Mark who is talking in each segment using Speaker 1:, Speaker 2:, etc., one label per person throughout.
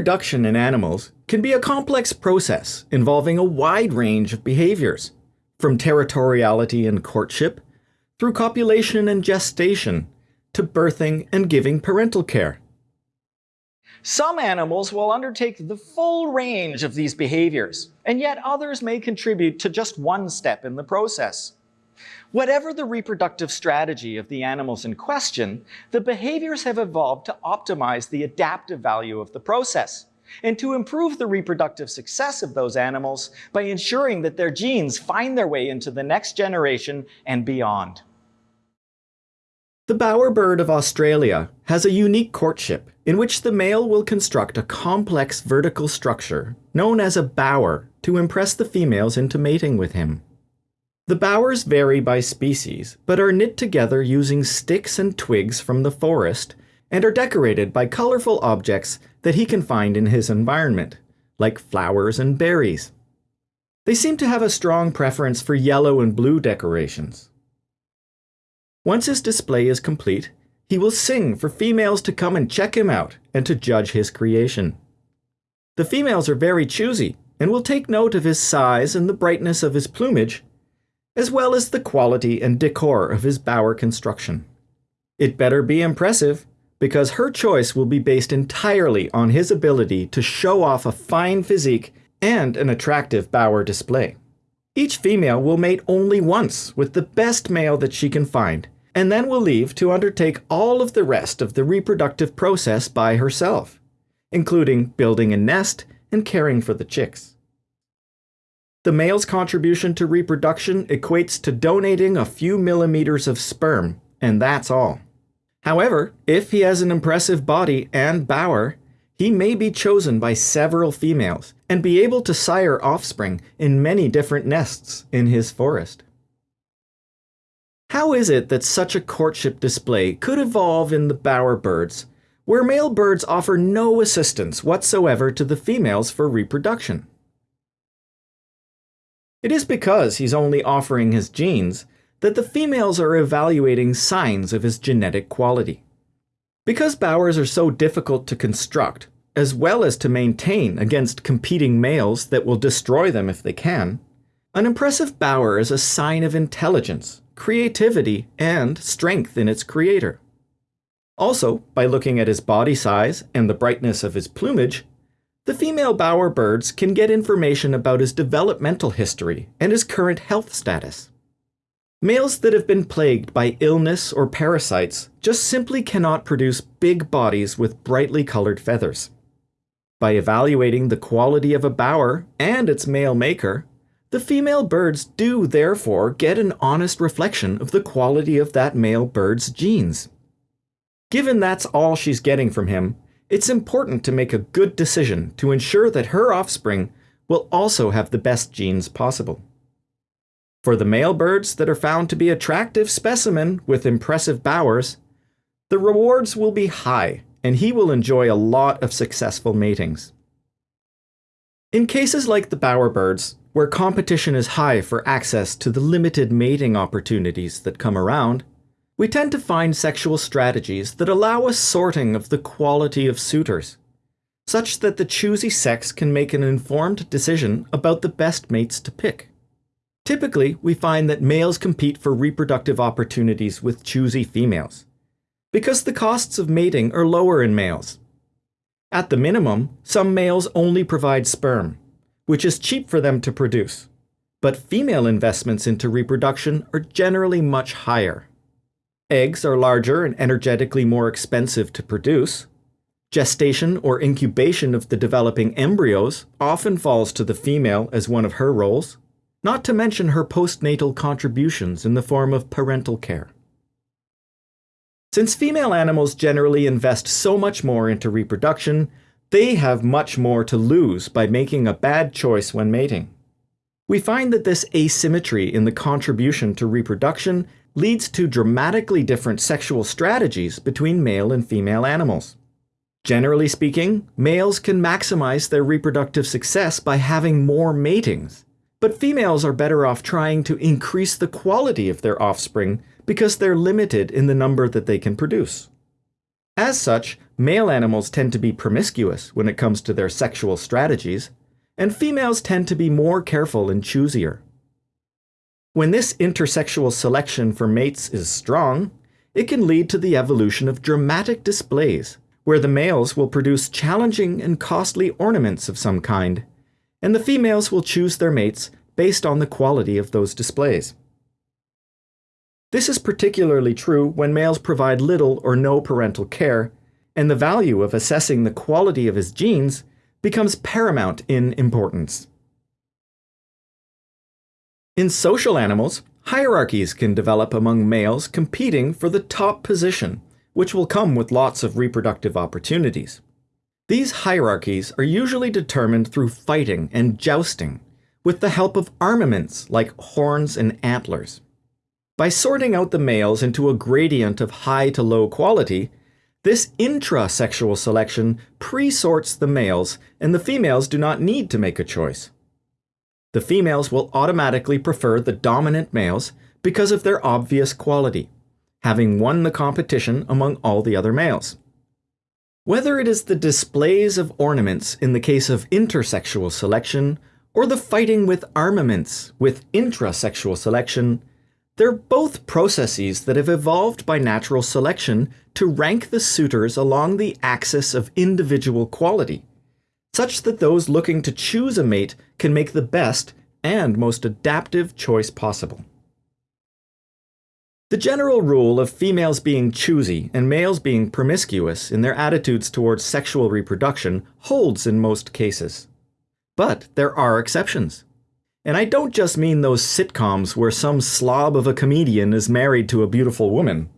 Speaker 1: Reproduction in animals can be a complex process involving a wide range of behaviors, from territoriality and courtship, through copulation and gestation, to birthing and giving parental care. Some animals will undertake the full range of these behaviors, and yet others may contribute to just one step in the process. Whatever the reproductive strategy of the animals in question, the behaviors have evolved to optimize the adaptive value of the process and to improve the reproductive success of those animals by ensuring that their genes find their way into the next generation and beyond. The bowerbird of Australia has a unique courtship in which the male will construct a complex vertical structure known as a bower to impress the females into mating with him. The bowers vary by species, but are knit together using sticks and twigs from the forest and are decorated by colorful objects that he can find in his environment, like flowers and berries. They seem to have a strong preference for yellow and blue decorations. Once his display is complete, he will sing for females to come and check him out and to judge his creation. The females are very choosy and will take note of his size and the brightness of his plumage, as well as the quality and decor of his bower construction. It better be impressive, because her choice will be based entirely on his ability to show off a fine physique and an attractive bower display. Each female will mate only once with the best male that she can find, and then will leave to undertake all of the rest of the reproductive process by herself, including building a nest and caring for the chicks. The male's contribution to reproduction equates to donating a few millimeters of sperm, and that's all. However, if he has an impressive body and bower, he may be chosen by several females and be able to sire offspring in many different nests in his forest. How is it that such a courtship display could evolve in the bower birds, where male birds offer no assistance whatsoever to the females for reproduction? It is because he's only offering his genes that the females are evaluating signs of his genetic quality. Because bowers are so difficult to construct, as well as to maintain against competing males that will destroy them if they can, an impressive bower is a sign of intelligence, creativity, and strength in its creator. Also, by looking at his body size and the brightness of his plumage, the female bowerbirds can get information about his developmental history and his current health status. Males that have been plagued by illness or parasites just simply cannot produce big bodies with brightly colored feathers. By evaluating the quality of a bower and its male maker, the female birds do therefore get an honest reflection of the quality of that male bird's genes. Given that's all she's getting from him, it's important to make a good decision to ensure that her offspring will also have the best genes possible. For the male birds that are found to be attractive specimen with impressive bowers, the rewards will be high and he will enjoy a lot of successful matings. In cases like the bowerbirds, where competition is high for access to the limited mating opportunities that come around, we tend to find sexual strategies that allow a sorting of the quality of suitors, such that the choosy sex can make an informed decision about the best mates to pick. Typically, we find that males compete for reproductive opportunities with choosy females, because the costs of mating are lower in males. At the minimum, some males only provide sperm, which is cheap for them to produce, but female investments into reproduction are generally much higher. Eggs are larger and energetically more expensive to produce. Gestation or incubation of the developing embryos often falls to the female as one of her roles, not to mention her postnatal contributions in the form of parental care. Since female animals generally invest so much more into reproduction, they have much more to lose by making a bad choice when mating. We find that this asymmetry in the contribution to reproduction leads to dramatically different sexual strategies between male and female animals. Generally speaking, males can maximize their reproductive success by having more matings, but females are better off trying to increase the quality of their offspring because they're limited in the number that they can produce. As such, male animals tend to be promiscuous when it comes to their sexual strategies, and females tend to be more careful and choosier. When this intersexual selection for mates is strong, it can lead to the evolution of dramatic displays, where the males will produce challenging and costly ornaments of some kind, and the females will choose their mates based on the quality of those displays. This is particularly true when males provide little or no parental care, and the value of assessing the quality of his genes becomes paramount in importance. In social animals, hierarchies can develop among males competing for the top position, which will come with lots of reproductive opportunities. These hierarchies are usually determined through fighting and jousting, with the help of armaments like horns and antlers. By sorting out the males into a gradient of high to low quality, this intra-sexual selection pre-sorts the males, and the females do not need to make a choice. The females will automatically prefer the dominant males because of their obvious quality, having won the competition among all the other males. Whether it is the displays of ornaments in the case of intersexual selection, or the fighting with armaments with intrasexual selection, they're both processes that have evolved by natural selection to rank the suitors along the axis of individual quality such that those looking to choose a mate can make the best and most adaptive choice possible. The general rule of females being choosy and males being promiscuous in their attitudes towards sexual reproduction holds in most cases. But there are exceptions. And I don't just mean those sitcoms where some slob of a comedian is married to a beautiful woman.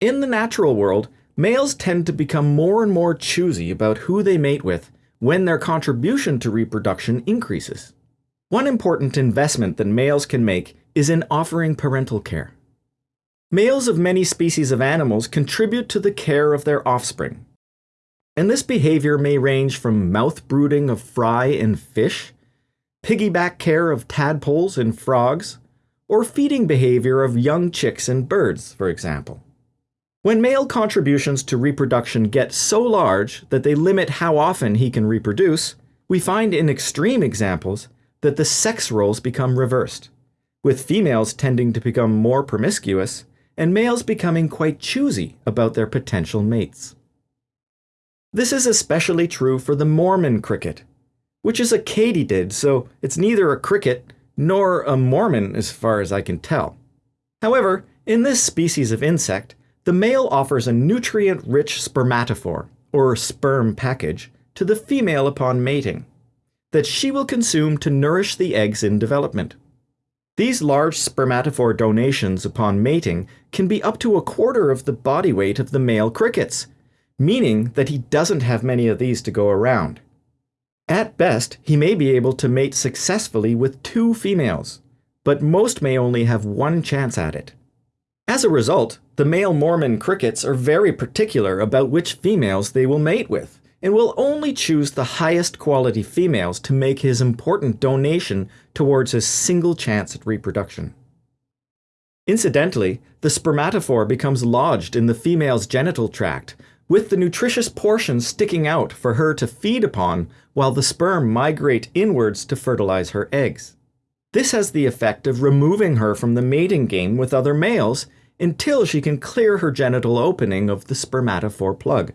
Speaker 1: In the natural world, Males tend to become more and more choosy about who they mate with when their contribution to reproduction increases. One important investment that males can make is in offering parental care. Males of many species of animals contribute to the care of their offspring. And this behavior may range from mouth brooding of fry and fish, piggyback care of tadpoles and frogs, or feeding behavior of young chicks and birds, for example. When male contributions to reproduction get so large that they limit how often he can reproduce, we find in extreme examples that the sex roles become reversed, with females tending to become more promiscuous and males becoming quite choosy about their potential mates. This is especially true for the Mormon cricket, which is a katydid, so it's neither a cricket nor a Mormon as far as I can tell. However, in this species of insect, the male offers a nutrient-rich spermatophore, or sperm package, to the female upon mating, that she will consume to nourish the eggs in development. These large spermatophore donations upon mating can be up to a quarter of the body weight of the male crickets, meaning that he doesn't have many of these to go around. At best, he may be able to mate successfully with two females, but most may only have one chance at it. As a result, the male Mormon crickets are very particular about which females they will mate with, and will only choose the highest quality females to make his important donation towards his single chance at reproduction. Incidentally, the spermatophore becomes lodged in the female's genital tract, with the nutritious portions sticking out for her to feed upon while the sperm migrate inwards to fertilize her eggs. This has the effect of removing her from the mating game with other males until she can clear her genital opening of the spermatophore plug.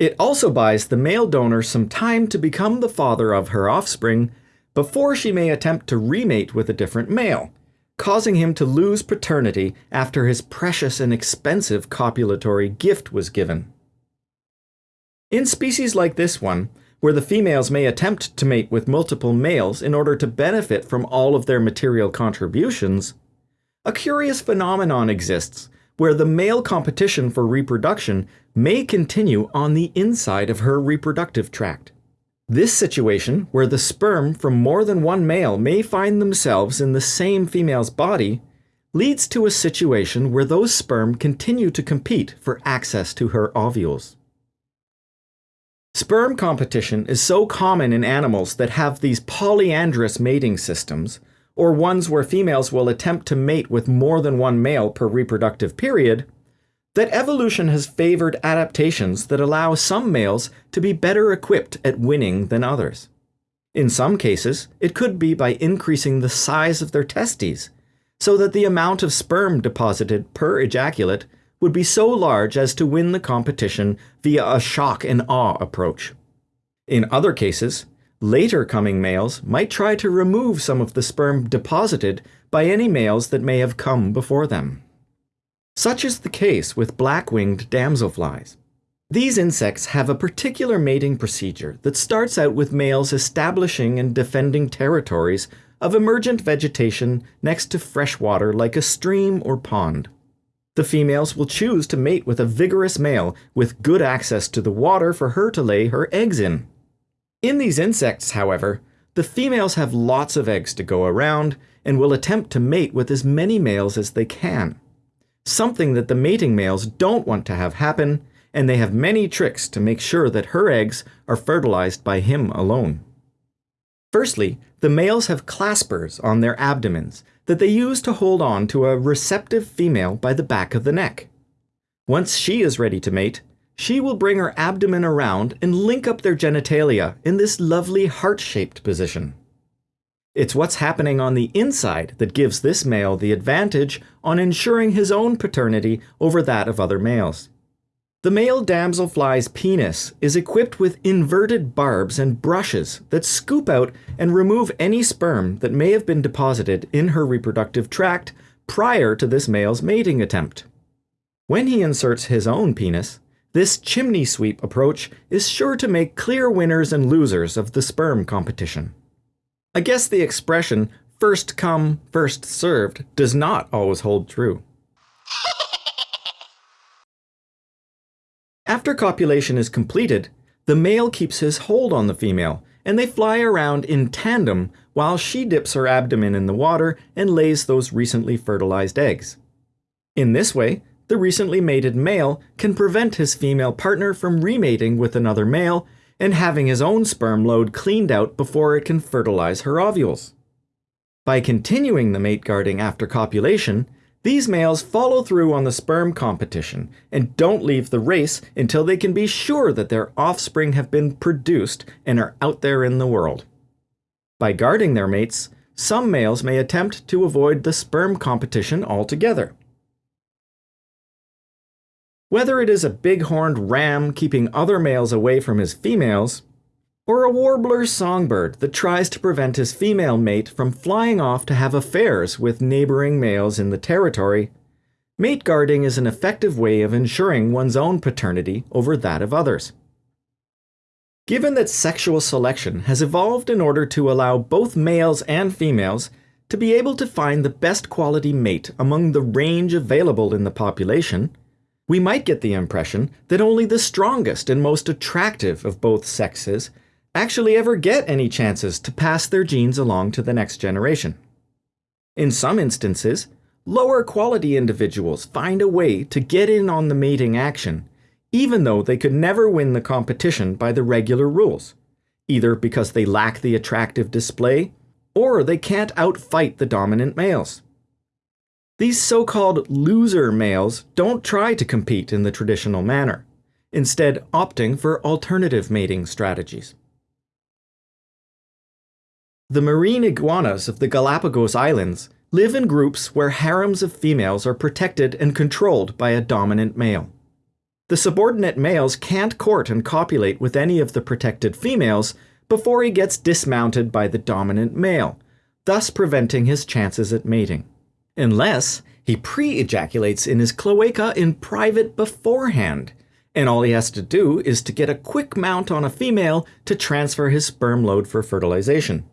Speaker 1: It also buys the male donor some time to become the father of her offspring before she may attempt to remate with a different male, causing him to lose paternity after his precious and expensive copulatory gift was given. In species like this one, where the females may attempt to mate with multiple males in order to benefit from all of their material contributions, a curious phenomenon exists where the male competition for reproduction may continue on the inside of her reproductive tract. This situation, where the sperm from more than one male may find themselves in the same female's body, leads to a situation where those sperm continue to compete for access to her ovules. Sperm competition is so common in animals that have these polyandrous mating systems, or ones where females will attempt to mate with more than one male per reproductive period, that evolution has favored adaptations that allow some males to be better equipped at winning than others. In some cases, it could be by increasing the size of their testes, so that the amount of sperm deposited per ejaculate would be so large as to win the competition via a shock and awe approach. In other cases, later coming males might try to remove some of the sperm deposited by any males that may have come before them. Such is the case with black-winged damselflies. These insects have a particular mating procedure that starts out with males establishing and defending territories of emergent vegetation next to fresh water like a stream or pond. The females will choose to mate with a vigorous male with good access to the water for her to lay her eggs in. In these insects, however, the females have lots of eggs to go around and will attempt to mate with as many males as they can. Something that the mating males don't want to have happen and they have many tricks to make sure that her eggs are fertilized by him alone. Firstly, the males have claspers on their abdomens that they use to hold on to a receptive female by the back of the neck. Once she is ready to mate, she will bring her abdomen around and link up their genitalia in this lovely heart-shaped position. It's what's happening on the inside that gives this male the advantage on ensuring his own paternity over that of other males. The male damselfly's penis is equipped with inverted barbs and brushes that scoop out and remove any sperm that may have been deposited in her reproductive tract prior to this male's mating attempt. When he inserts his own penis, this chimney sweep approach is sure to make clear winners and losers of the sperm competition. I guess the expression first come, first served does not always hold true. After copulation is completed, the male keeps his hold on the female, and they fly around in tandem while she dips her abdomen in the water and lays those recently fertilized eggs. In this way, the recently mated male can prevent his female partner from remating with another male and having his own sperm load cleaned out before it can fertilize her ovules. By continuing the mate guarding after copulation, these males follow through on the sperm competition and don't leave the race until they can be sure that their offspring have been produced and are out there in the world. By guarding their mates, some males may attempt to avoid the sperm competition altogether. Whether it is a big-horned ram keeping other males away from his females, or a warbler songbird that tries to prevent his female mate from flying off to have affairs with neighboring males in the territory, mate guarding is an effective way of ensuring one's own paternity over that of others. Given that sexual selection has evolved in order to allow both males and females to be able to find the best quality mate among the range available in the population, we might get the impression that only the strongest and most attractive of both sexes actually ever get any chances to pass their genes along to the next generation. In some instances, lower quality individuals find a way to get in on the mating action, even though they could never win the competition by the regular rules, either because they lack the attractive display or they can't outfight the dominant males. These so-called loser males don't try to compete in the traditional manner, instead opting for alternative mating strategies. The marine iguanas of the Galapagos Islands live in groups where harems of females are protected and controlled by a dominant male. The subordinate males can't court and copulate with any of the protected females before he gets dismounted by the dominant male, thus preventing his chances at mating. Unless he pre-ejaculates in his cloaca in private beforehand, and all he has to do is to get a quick mount on a female to transfer his sperm load for fertilization.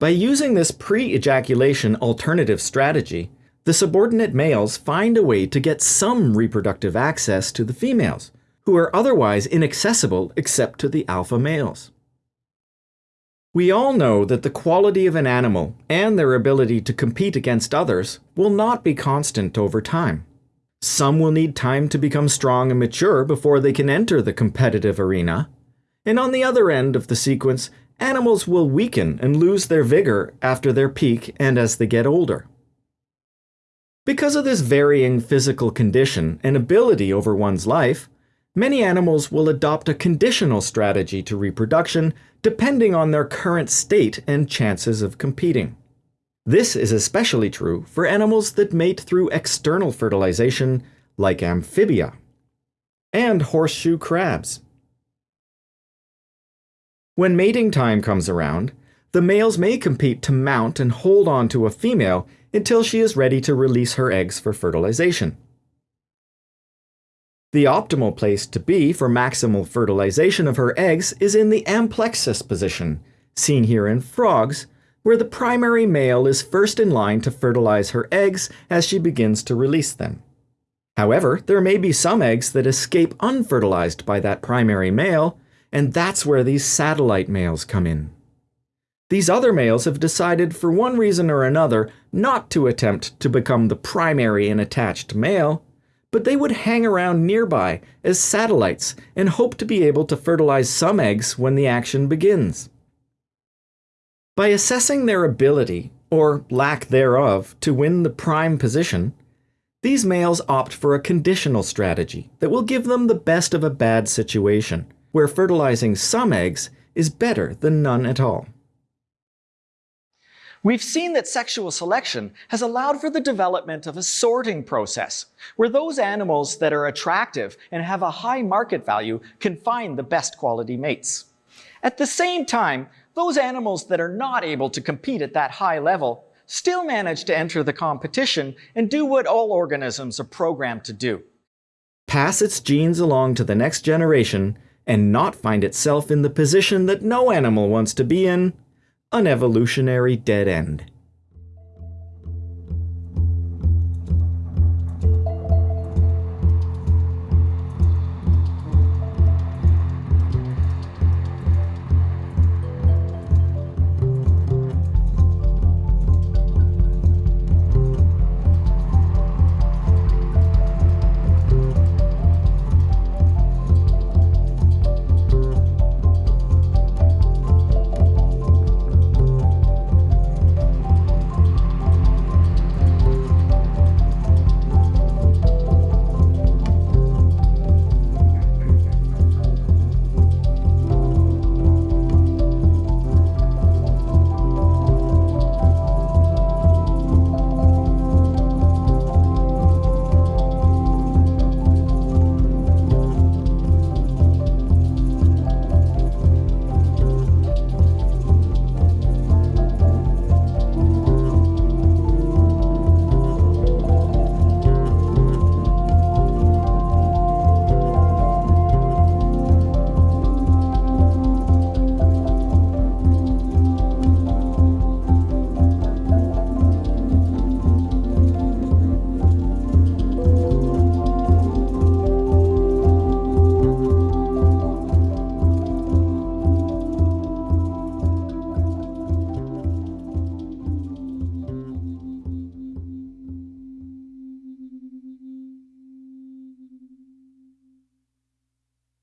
Speaker 1: By using this pre-ejaculation alternative strategy, the subordinate males find a way to get some reproductive access to the females, who are otherwise inaccessible except to the alpha males. We all know that the quality of an animal and their ability to compete against others will not be constant over time. Some will need time to become strong and mature before they can enter the competitive arena. And on the other end of the sequence, Animals will weaken and lose their vigor after their peak and as they get older. Because of this varying physical condition and ability over one's life, many animals will adopt a conditional strategy to reproduction depending on their current state and chances of competing. This is especially true for animals that mate through external fertilization, like amphibia, and horseshoe crabs. When mating time comes around, the males may compete to mount and hold on to a female until she is ready to release her eggs for fertilization. The optimal place to be for maximal fertilization of her eggs is in the amplexus position, seen here in frogs, where the primary male is first in line to fertilize her eggs as she begins to release them. However, there may be some eggs that escape unfertilized by that primary male, and that's where these satellite males come in. These other males have decided for one reason or another not to attempt to become the primary and attached male, but they would hang around nearby as satellites and hope to be able to fertilize some eggs when the action begins. By assessing their ability, or lack thereof, to win the prime position, these males opt for a conditional strategy that will give them the best of a bad situation, where fertilizing some eggs is better than none at all. We've seen that sexual selection has allowed for the development of a sorting process, where those animals that are attractive and have a high market value can find the best quality mates. At the same time, those animals that are not able to compete at that high level still manage to enter the competition and do what all organisms are programmed to do. Pass its genes along to the next generation and not find itself in the position that no animal wants to be in an evolutionary dead end.